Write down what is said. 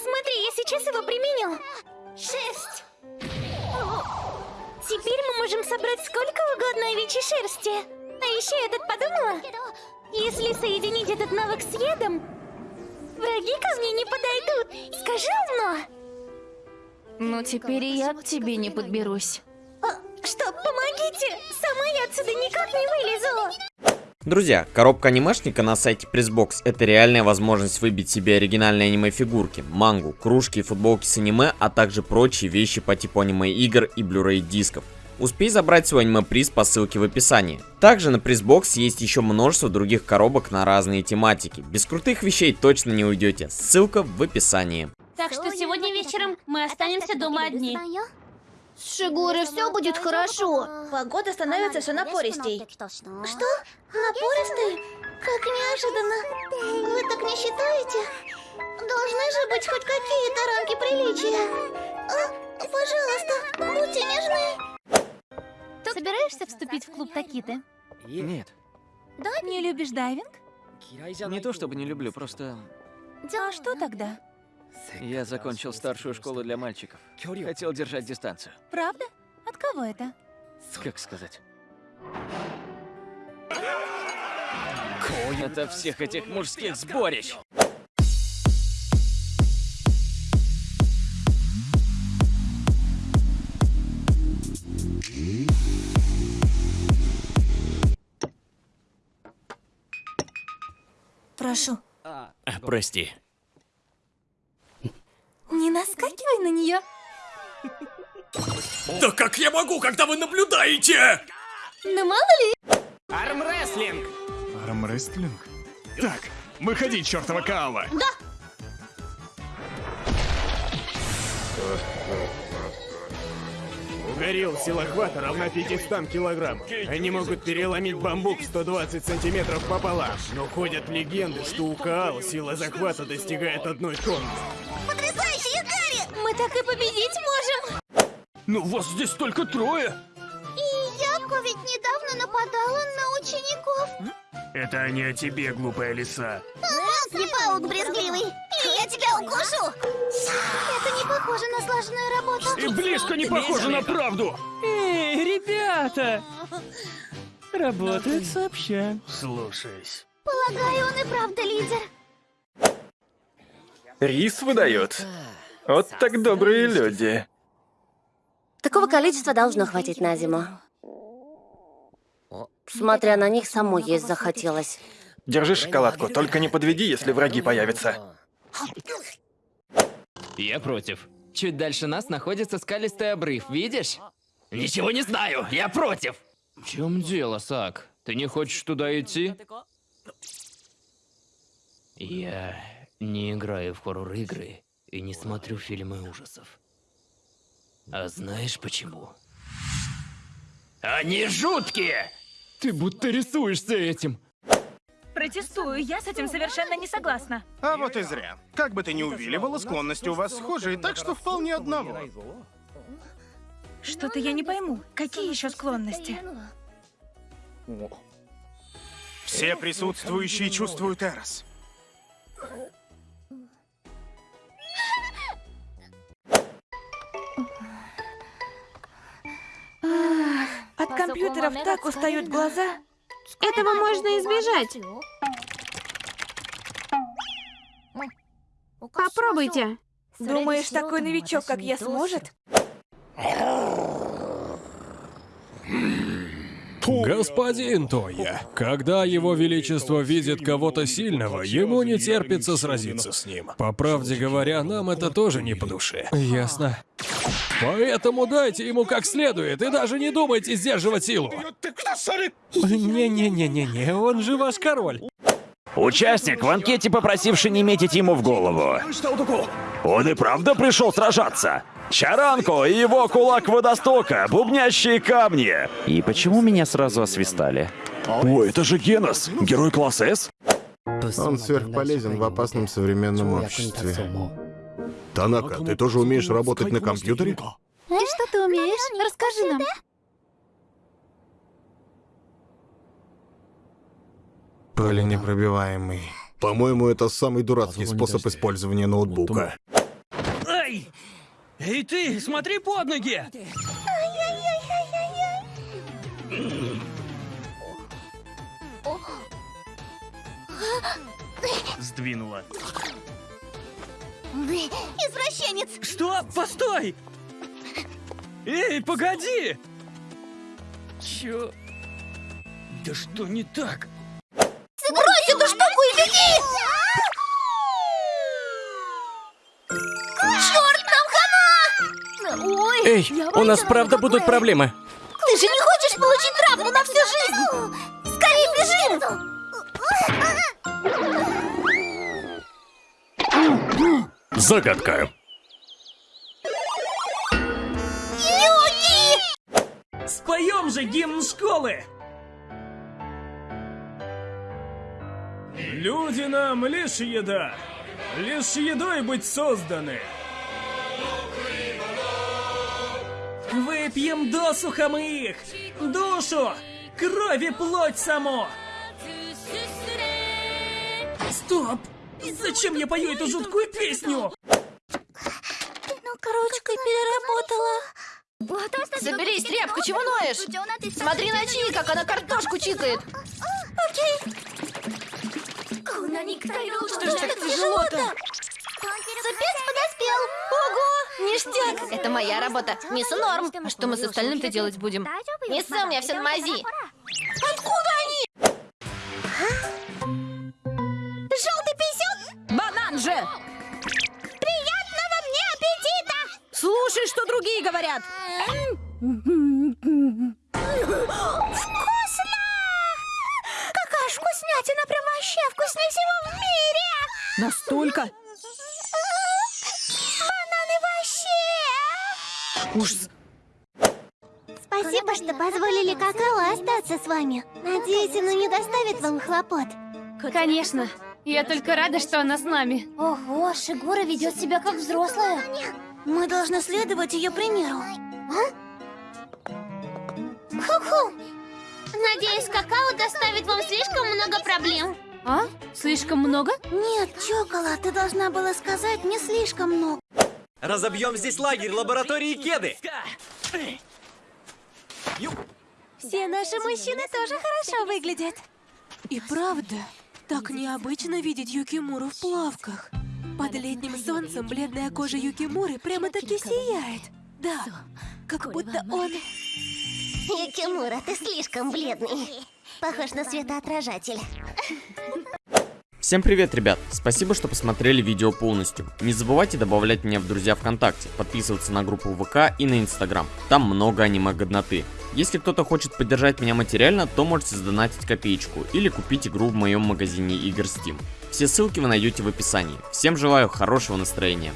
Смотри, я сейчас его применю. Шерсть. Теперь мы можем собрать сколько угодно овечьей шерсти. А еще я тут подумала, если соединить этот навык с ядом, враги ко мне не подойдут. Скажи умно. Ну теперь и я к тебе не подберусь. А, что, помогите! Сама я отсюда никак не вылезу. Друзья, коробка анимешника на сайте Pressbox это реальная возможность выбить себе оригинальные аниме-фигурки, мангу, кружки и футболки с аниме, а также прочие вещи по типу аниме-игр и Blu-ray дисков. Успей забрать свой аниме-приз по ссылке в описании. Также на Pressbox есть еще множество других коробок на разные тематики. Без крутых вещей точно не уйдете, ссылка в описании. Так что сегодня вечером мы останемся дома одни. С Шигурой все будет хорошо. Погода становится все напористей. Что? Напористый? Как неожиданно. Вы так не считаете? Должны же быть хоть какие-то рамки приличия. А, пожалуйста, будьте нежны. Собираешься вступить в клуб Такиты? Нет. Не любишь дайвинг? Не то чтобы не люблю, просто А что тогда? Я закончил старшую школу для мальчиков. Хотел держать дистанцию. Правда? От кого это? Как сказать? Это всех этих мужских сборищ. Прошу, Прости. не нее. Да как я могу, когда вы наблюдаете? Ну мало ли. Армрестлинг! Армрестлинг? Так, выходи, чертова Каала! Угорел силохвата равна 500 килограммов. Они могут переломить бамбук 120 сантиметров пополам. Но ходят легенды, что у Каал сила захвата достигает одной тонны. Так и победить можем. Ну вас здесь только трое. И Яко ведь недавно нападала на учеников. Это не о тебе, глупая лиса. Не паук брезгливый. Или я тебя укушу. Это не похоже на слаженную работу. И близко не похоже на правду! Эй, ребята! Работают сообща. Слушаюсь. Полагаю, он и правда лидер. Рис выдает. Вот так добрые люди. Такого количества должно хватить на зиму. Смотря на них, самой есть захотелось. Держи шоколадку, только не подведи, если враги появятся. Я против. Чуть дальше нас находится скалистый обрыв, видишь? Ничего не знаю, я против. В чем дело, Сак? Ты не хочешь туда идти? Я не играю в хоррор-игры и не смотрю фильмы ужасов. А знаешь почему? Они жуткие! Ты будто рисуешься этим. Протестую, я с этим совершенно не согласна. А вот и зря. Как бы ты ни увиливала, склонности у вас схожие, так что вполне одного. Что-то я не пойму. Какие еще склонности? Все присутствующие чувствуют Эрос. Компьютеров так устают глаза. Этого можно избежать. Попробуйте. Думаешь, такой новичок, как я, сможет? Господин Тоя, когда его величество видит кого-то сильного, ему не терпится сразиться с ним. По правде говоря, нам это тоже не по душе. Ясно. Поэтому дайте ему как следует и даже не думайте сдерживать силу. Не-не-не-не-не, он же ваш король. Участник в анкете, попросивший не метить ему в голову. Он и правда пришел сражаться. Чаранко и его кулак водостока, бубнящие камни. И почему меня сразу освистали? О, это же Генос, герой класса С? Он сверхполезен в опасном современном обществе. Танака, ты тоже умеешь работать на компьютере? И что ты умеешь? Расскажи нам. Пыленепробиваемый. По-моему, это самый дурацкий способ использования ноутбука. Ай! Эй ты, смотри под ноги! Сдвинула. Извращенец! Что? Постой! Эй, погоди! Чё? Да что не так? Брось эту штуку и беги! Черт, нам хана! Ой, Эй, у нас правда будут проблемы. Загадка. Юки! Споем же гимн школы! Люди нам лишь еда. Лишь едой быть созданы. Выпьем досуха мы их! Душу! Кровь и плоть само! Стоп! Зачем я пою эту жуткую песню? Ну, ручкой переработала. Соберись, тряпка, чего ноешь? Смотри на Чи, как она картошку чикает. Окей. Что ж так тяжело-то? Супец подоспел. Ого, ништяк. Это моя работа. Несу норм. А что мы с остальным-то делать будем? Несу, у меня все на мази. Приятного мне аппетита! Слушай, что другие говорят! Вкусно! Какая вкуснятина, прям вообще вкуснее всего в мире! Настолько? Бананы вообще! Ужас. Спасибо, что позволили какао остаться с вами. Надеюсь, оно не доставит вам хлопот. Конечно. Я только рада, что она с нами. Ого, Шигура ведет себя как взрослая. Мы должны следовать ее примеру. Ху-ху! Надеюсь, какао доставит вам слишком много проблем. А? Слишком много? Нет, Чокола, ты должна была сказать не слишком много. Разобьем здесь лагерь лаборатории Кеды. Все наши мужчины тоже хорошо выглядят. И правда, так необычно видеть Юкимуру в плавках. Под летним солнцем бледная кожа Юкимуры прямо-таки сияет. Да, как будто он... Юкимура, ты слишком бледный. Похож на светоотражатель. Всем привет, ребят! Спасибо, что посмотрели видео полностью. Не забывайте добавлять меня в друзья ВКонтакте, подписываться на группу ВК и на Инстаграм. Там много аниме-годноты. Если кто-то хочет поддержать меня материально, то можете задонатить копеечку или купить игру в моем магазине игр Steam. Все ссылки вы найдете в описании. Всем желаю хорошего настроения.